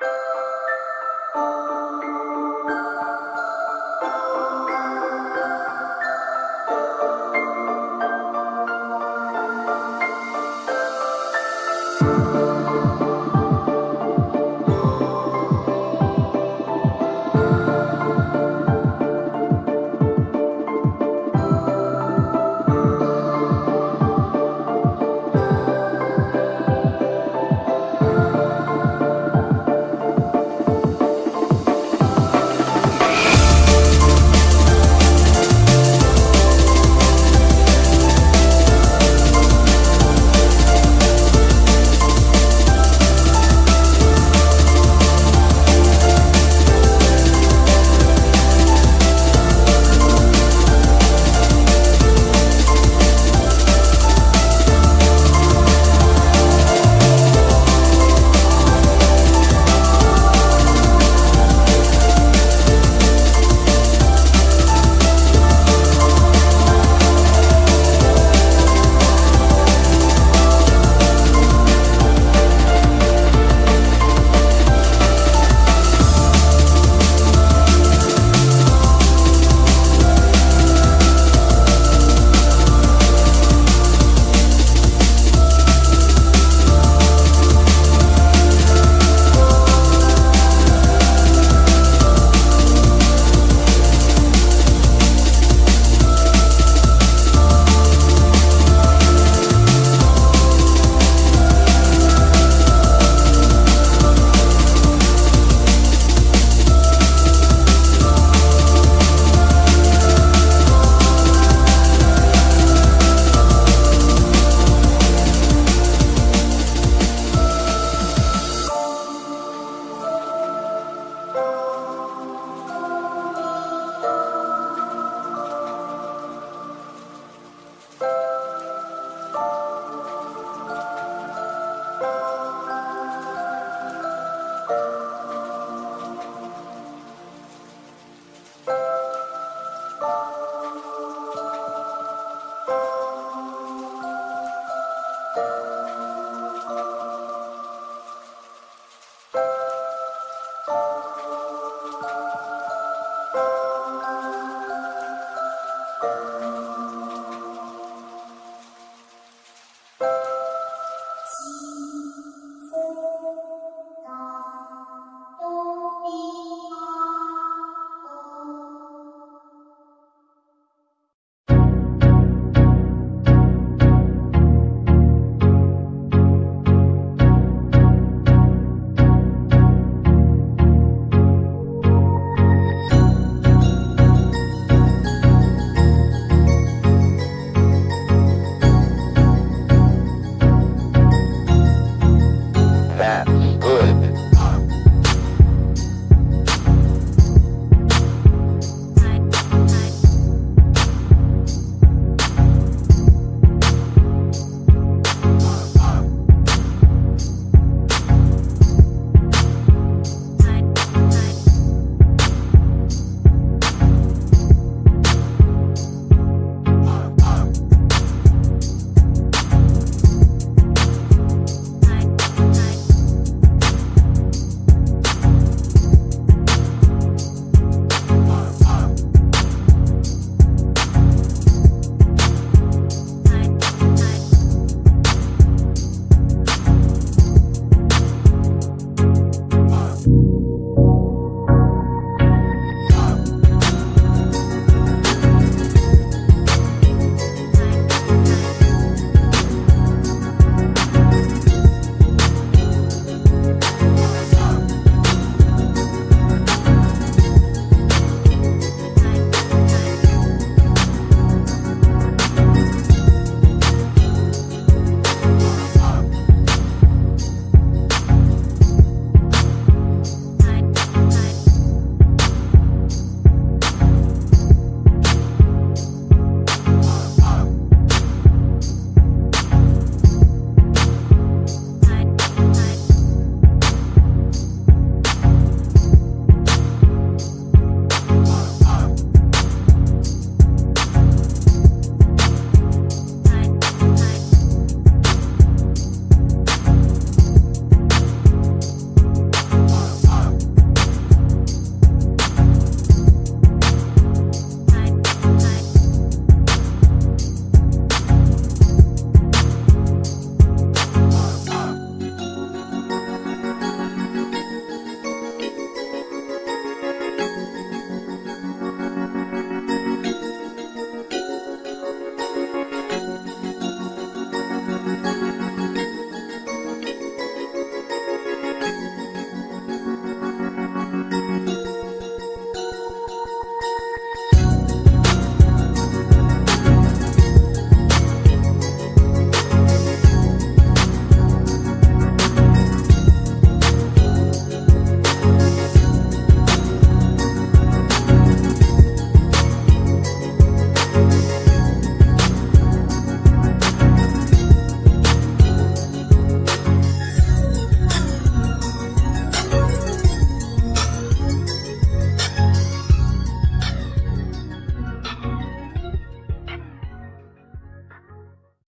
you Bye.